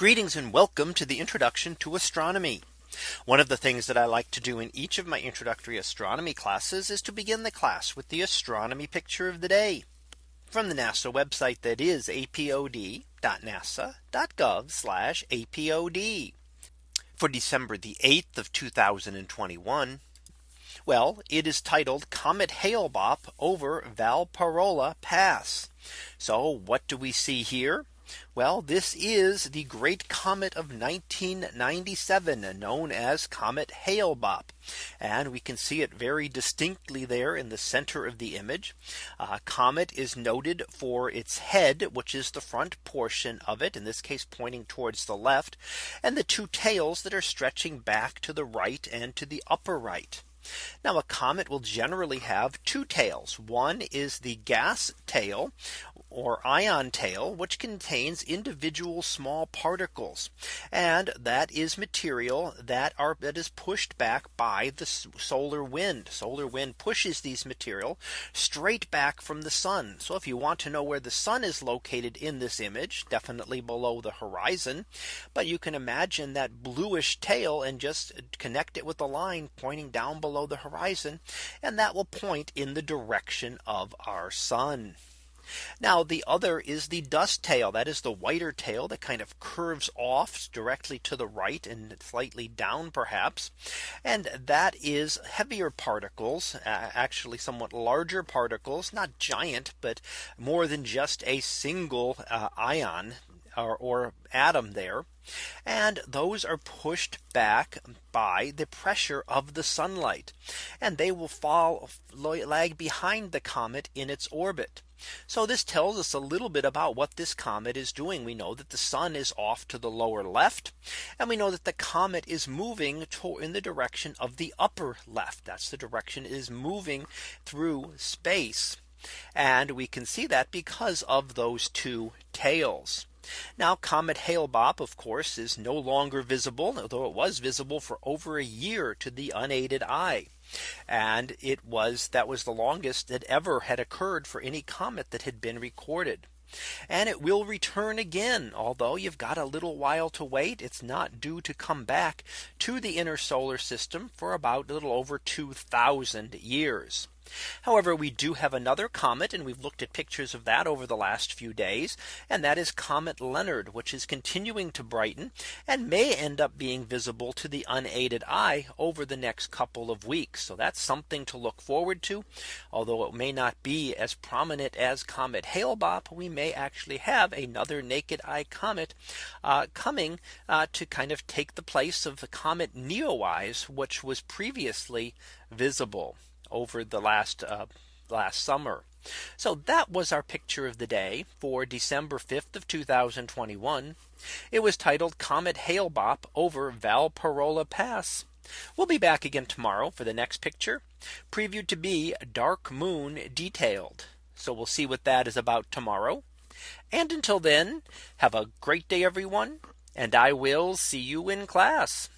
Greetings and welcome to the introduction to astronomy. One of the things that I like to do in each of my introductory astronomy classes is to begin the class with the astronomy picture of the day from the NASA website that is apod.nasa.gov apod for December the 8th of 2021. Well, it is titled Comet Hale Bopp over Valparola Pass. So what do we see here? Well, this is the great comet of 1997 known as Comet Hale Bopp. And we can see it very distinctly there in the center of the image. Uh, comet is noted for its head, which is the front portion of it, in this case pointing towards the left, and the two tails that are stretching back to the right and to the upper right. Now a comet will generally have two tails. One is the gas tail or ion tail, which contains individual small particles. And that is material that are that is pushed back by the solar wind. Solar wind pushes these material straight back from the sun. So if you want to know where the sun is located in this image, definitely below the horizon. But you can imagine that bluish tail and just connect it with a line pointing down below the horizon. And that will point in the direction of our sun. Now the other is the dust tail that is the whiter tail that kind of curves off directly to the right and slightly down perhaps. And that is heavier particles actually somewhat larger particles not giant but more than just a single uh, ion or, or atom there. And those are pushed back by the pressure of the sunlight. And they will fall lag behind the comet in its orbit. So this tells us a little bit about what this comet is doing. We know that the sun is off to the lower left. And we know that the comet is moving in the direction of the upper left. That's the direction it is moving through space. And we can see that because of those two tails. Now Comet Hale Bopp, of course, is no longer visible, although it was visible for over a year to the unaided eye. And it was that was the longest that ever had occurred for any comet that had been recorded. And it will return again. Although you've got a little while to wait. It's not due to come back to the inner solar system for about a little over 2000 years. However, we do have another comet and we've looked at pictures of that over the last few days. And that is Comet Leonard, which is continuing to brighten and may end up being visible to the unaided eye over the next couple of weeks. So that's something to look forward to. Although it may not be as prominent as Comet Hale Bopp, we may actually have another naked eye comet uh, coming uh, to kind of take the place of the comet Neowise, which was previously visible over the last uh, last summer. So that was our picture of the day for December 5th of 2021. It was titled Comet Hale Bopp over Valparola Pass. We'll be back again tomorrow for the next picture previewed to be dark moon detailed. So we'll see what that is about tomorrow. And until then, have a great day, everyone. And I will see you in class.